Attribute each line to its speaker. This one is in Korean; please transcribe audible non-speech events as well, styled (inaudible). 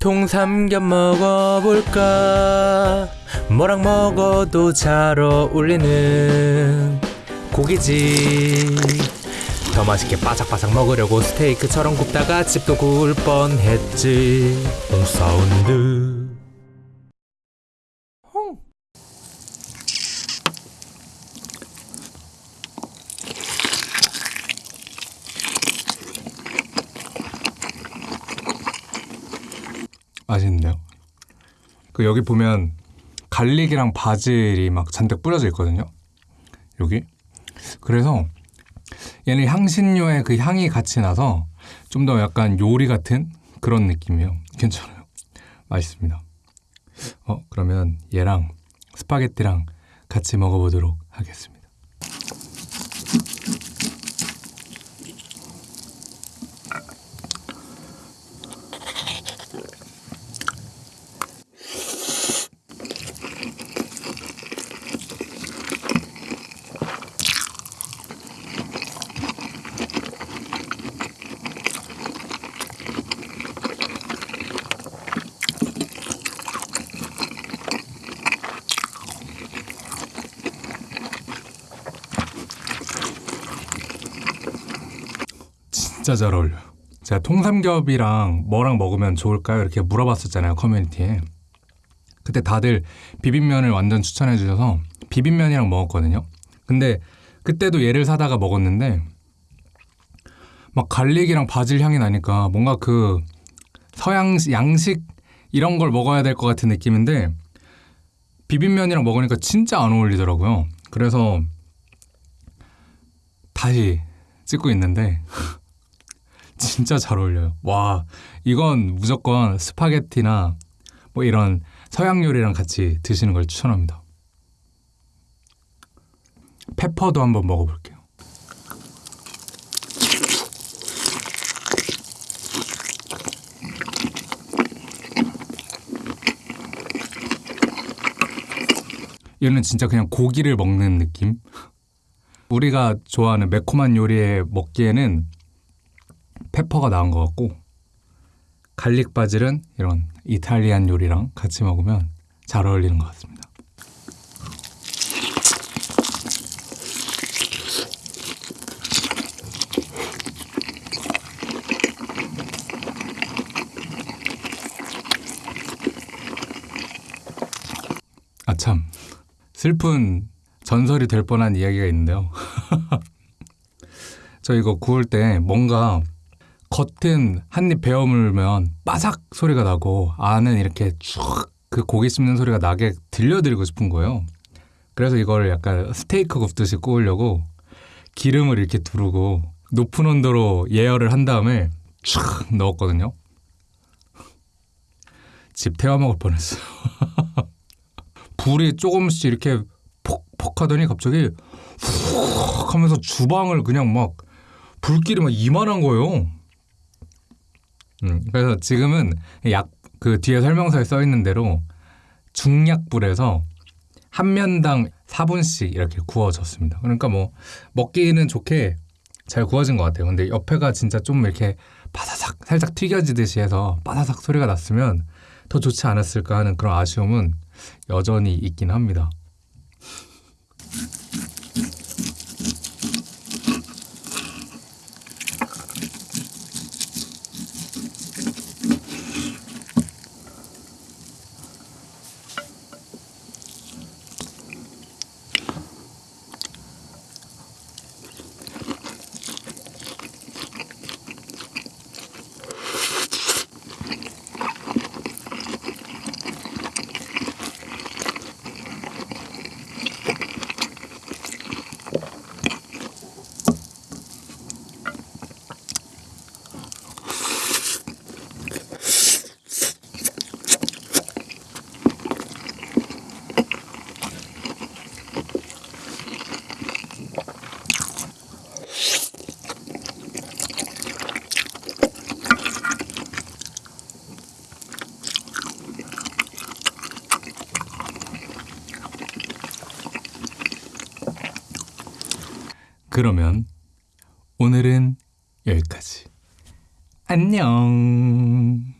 Speaker 1: 통삼겹 먹어볼까? 뭐랑 먹어도 잘 어울리는 고기지. 더 맛있게 바삭바삭 먹으려고 스테이크처럼 굽다가 집도 구울 뻔했지. 홈사운드
Speaker 2: 맛있는데요. 그 여기 보면 갈릭이랑 바질이 막 잔뜩 뿌려져 있거든요. 여기. 그래서 얘는 향신료의 그 향이 같이 나서 좀 더 약간 요리 같은 그런 느낌이에요. 괜찮아요. 맛있습니다. 어, 그러면 얘랑 스파게티랑 같이 먹어보도록 하겠습니다. 진짜 잘 어울려요. 제가 통삼겹이랑 뭐랑 먹으면 좋을까요? 이렇게 물어봤었잖아요, 커뮤니티에. 그때 다들 비빔면을 완전 추천해 주셔서 비빔면이랑 먹었거든요. 근데 그때도 얘를 사다가 먹었는데 막 갈릭이랑 바질 향이 나니까 뭔가 그 서양 양식 이런 걸 먹어야 될 것 같은 느낌인데 비빔면이랑 먹으니까 진짜 안 어울리더라고요. 그래서 다시 찍고 있는데 진짜 잘 어울려요. 와, 이건 무조건 스파게티나 뭐 이런 서양 요리랑 같이 드시는 걸 추천합니다. 페퍼도 한번 먹어볼게요. 얘는 진짜 그냥 고기를 먹는 느낌? 우리가 좋아하는 매콤한 요리에 먹기에는 pepper가 나은 것 같고 garlic 바질은 이런 이탈리안 요리랑 같이 먹으면 잘 어울리는 것 같습니다. 아참 슬픈 전설이 될 뻔한 이야기가 있는데요. (laughs) 저 이거 구울 때 뭔가 겉은 한입 베어 물면 바삭 소리가 나고 안은 이렇게 쭉그 고기 씹는 소리가 나게 들려드리고 싶은 거예요. 그래서 이걸 약간 스테이크 굽듯이 구우려고 기름을 이렇게 두르고 높은 온도로 예열을 한 다음에 촥 넣었거든요. 집 태워 먹을 뻔했어요. (laughs) 불이 조금씩 이렇게 퍽퍽 하더니 갑자기 훅 하면서 주방을 그냥 막 불길이 막 이만한 거예요. 음, 그래서 지금은 약 그 뒤에 설명서에 써 있는 대로 중약불에서 한 면당 4분씩 이렇게 구워졌습니다. 그러니까 뭐 먹기는 좋게 잘 구워진 것 같아요. 근데 옆에가 진짜 좀 이렇게 바사삭 살짝 튀겨지듯이 해서 바사삭 소리가 났으면 더 좋지 않았을까 하는 그런 아쉬움은 여전히 있긴 합니다. 그러면 오늘은 여기까지. 안녕.